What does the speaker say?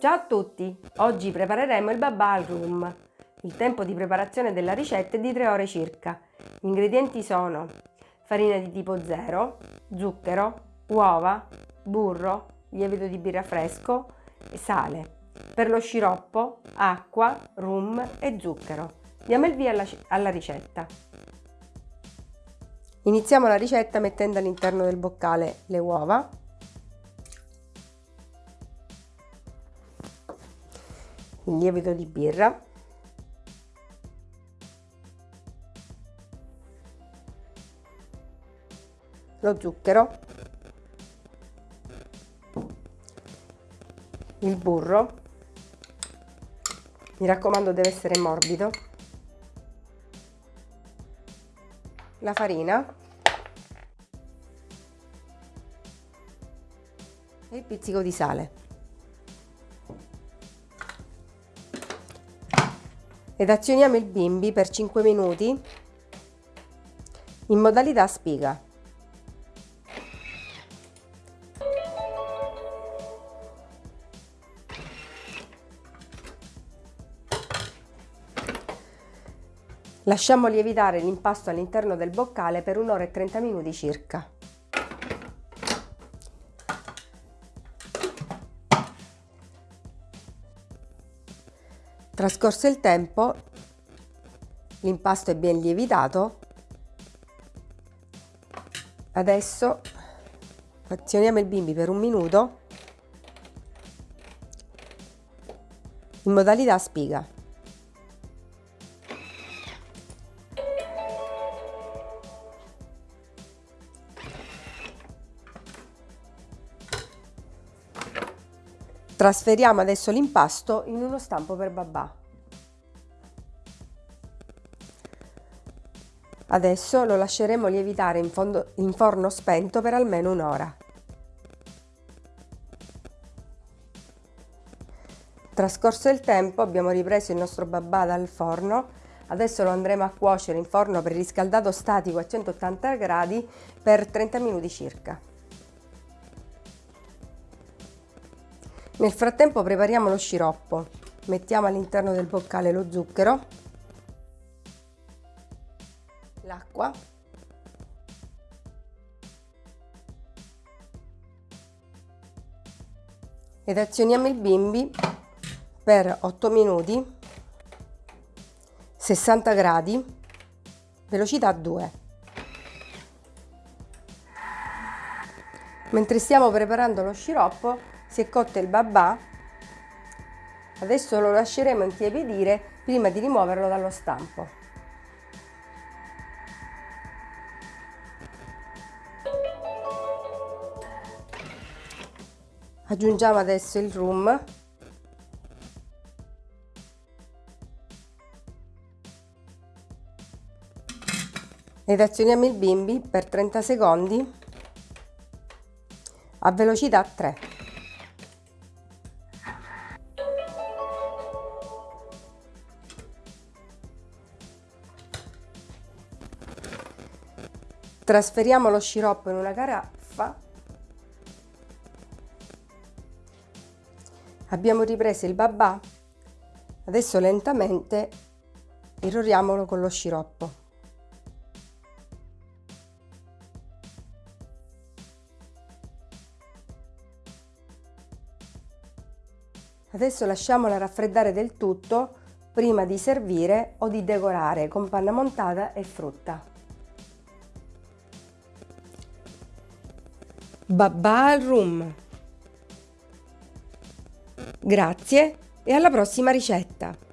Ciao a tutti! Oggi prepareremo il babà al rum. Il tempo di preparazione della ricetta è di 3 ore circa. Gli ingredienti sono farina di tipo 0, zucchero, uova, burro, lievito di birra fresco e sale. Per lo sciroppo, acqua, rum e zucchero. Diamo il via alla, alla ricetta. Iniziamo la ricetta mettendo all'interno del boccale le uova il lievito di birra. Lo zucchero. Il burro. Mi raccomando deve essere morbido. La farina. E il pizzico di sale ed azioniamo il bimbi per 5 minuti in modalità spiga. Lasciamo lievitare l'impasto all'interno del boccale per un'ora e 30 minuti circa. Trascorso il tempo, l'impasto è ben lievitato. Adesso azioniamo il bimbi per un minuto in modalità spiga. Trasferiamo adesso l'impasto in uno stampo per babà. Adesso lo lasceremo lievitare in, fondo, in forno spento per almeno un'ora. Trascorso il tempo abbiamo ripreso il nostro babà dal forno, adesso lo andremo a cuocere in forno preriscaldato statico a 180 gradi per 30 minuti circa. Nel frattempo prepariamo lo sciroppo. Mettiamo all'interno del boccale lo zucchero, l'acqua, ed azioniamo il bimbi per 8 minuti 60 gradi velocità 2 mentre stiamo preparando lo sciroppo si è cotto il babà, adesso lo lasceremo intiepidire prima di rimuoverlo dallo stampo. Aggiungiamo adesso il rum ed azioniamo il bimbi per 30 secondi a velocità 3. Trasferiamo lo sciroppo in una caraffa. Abbiamo ripreso il babà. Adesso lentamente irroriamolo con lo sciroppo. Adesso lasciamola raffreddare del tutto prima di servire o di decorare con panna montata e frutta. Rum. Grazie e alla prossima ricetta!